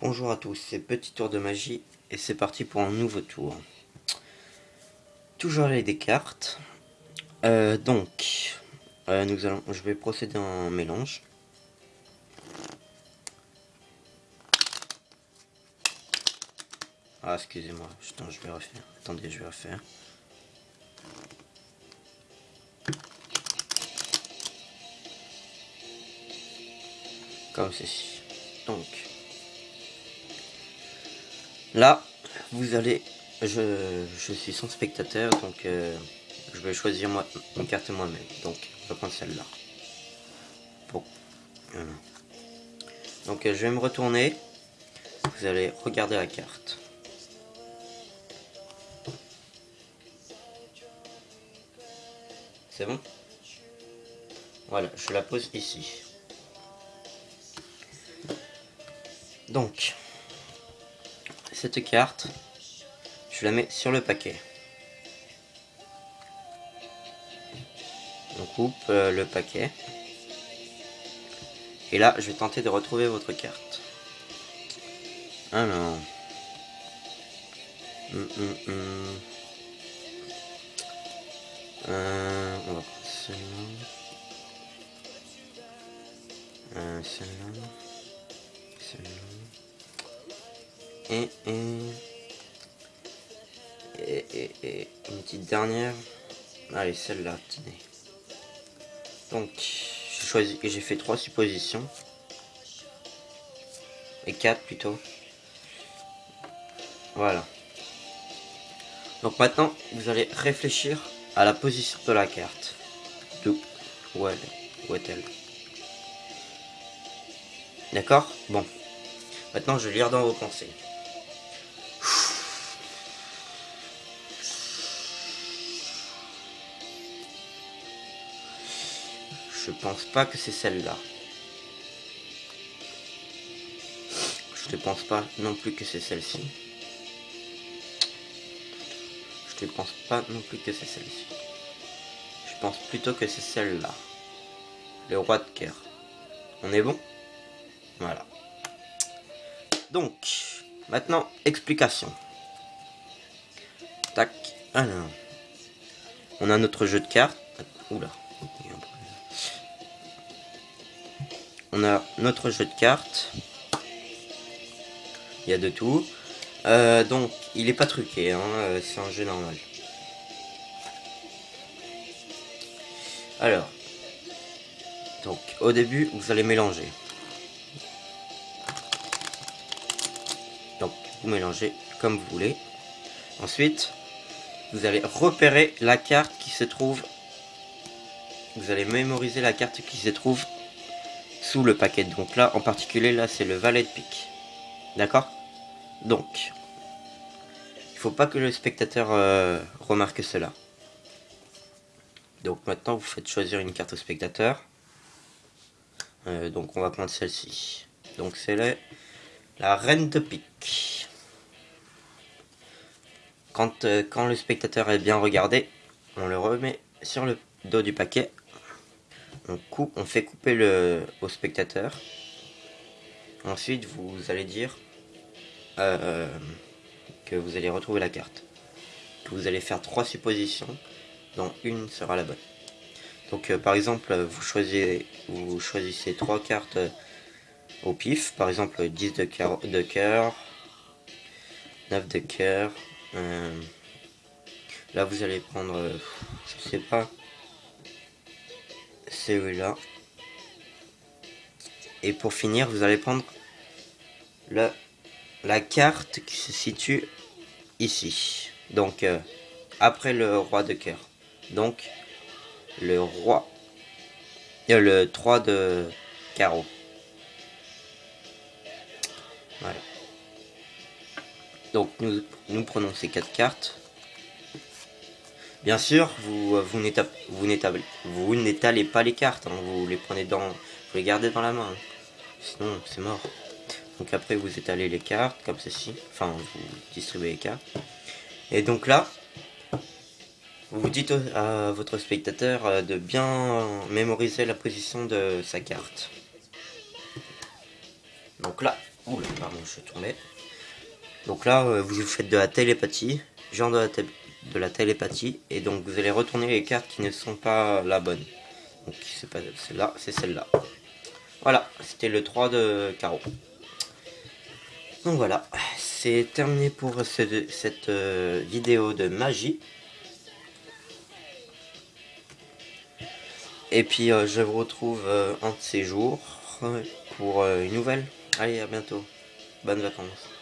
Bonjour à tous, c'est Petit Tour de Magie et c'est parti pour un nouveau tour. Toujours les des cartes. Euh, donc, euh, nous allons, je vais procéder en mélange. Ah, excusez-moi, je vais refaire. Attendez, je vais refaire. Comme ceci. Donc, Là, vous allez... Je, suis sans spectateur, donc euh, je vais choisir moi, une carte moi-même. Donc, on va prendre celle-là. Bon. Donc, euh, je vais me retourner. Vous allez regarder la carte. C'est bon? Voilà, je la pose ici. Donc, cette carte, je la mets sur le paquet. On coupe euh, le paquet. Et là, je vais tenter de retrouver votre carte. Alors. Hum, hum, hum. Euh, Et, et, et, une petite dernière. Allez, celle-là, tenez. Donc, j'ai choisi, j'ai fait trois suppositions. Et quatre plutôt. Voilà. Donc maintenant, vous allez réfléchir à la position de la carte. D'où Où est-elle? D'accord? Bon. Maintenant, je vais lire dans vos pensées. Je pense pas que c'est celle-là. Je ne pense pas non plus que c'est celle-ci. Je ne pense pas non plus que c'est celle-ci. Je pense plutôt que c'est celle-là. Le roi de cœur. On est bon? Voilà. Donc, maintenant, explication. Tac. Alors. On a notre jeu de cartes. Oula. On a notre jeu de cartes. Il y a de tout. Euh, donc, il n'est pas truqué, hein, euh, c'est un jeu normal. Alors, donc au début, vous allez mélanger. Donc, vous mélangez comme vous voulez. Ensuite, vous allez repérer la carte qui se trouve... Vous allez mémoriser la carte qui se trouve sous le paquet. Donc là, en particulier, là, c'est le valet de pique. D'accord? Donc, il faut pas que le spectateur euh, remarque cela. Donc maintenant, vous faites choisir une carte au spectateur. Euh, donc on va prendre celle-ci. Donc c'est la, reine de pique. Quand, euh, quand le spectateur est bien regardé, on le remet sur le dos du paquet on, fait couper le, au spectateur. Ensuite, vous allez dire euh, que vous allez retrouver la carte. vous allez faire trois suppositions, dont une sera la bonne. Donc, euh, par exemple, vous choisissez, trois cartes au pif. Par exemple, 10 de cœur, de cœur 9 de cœur. Euh, là, vous allez prendre, je sais pas, celui-là. Et pour finir, vous allez prendre le, la carte qui se situe ici. Donc, euh, après le roi de cœur. Donc, le roi. Euh, le 3 de carreau. Voilà. Donc, nous, nous prenons ces quatre cartes. Bien sûr, vous, vous n'étalez pas les cartes, hein. vous les prenez dans, vous les gardez dans la main, hein. sinon c'est mort. Donc après vous étalez les cartes comme ceci, enfin vous distribuez les cartes. Et donc là, vous dites à votre spectateur euh, de bien mémoriser la position de sa carte. Donc là, oula, pardon. je vais tomber. Donc là, euh, vous faites de la télépathie, genre de la, de la télépathie, et donc vous allez retourner les cartes qui ne sont pas la bonne. Donc c'est pas celle-là, c'est celle-là. Voilà, c'était le 3 de carreau. Donc voilà, c'est terminé pour cette euh, vidéo de magie. Et puis euh, je vous retrouve un de ces jours pour une nouvelle. Allez, à bientôt. Bonnes vacances.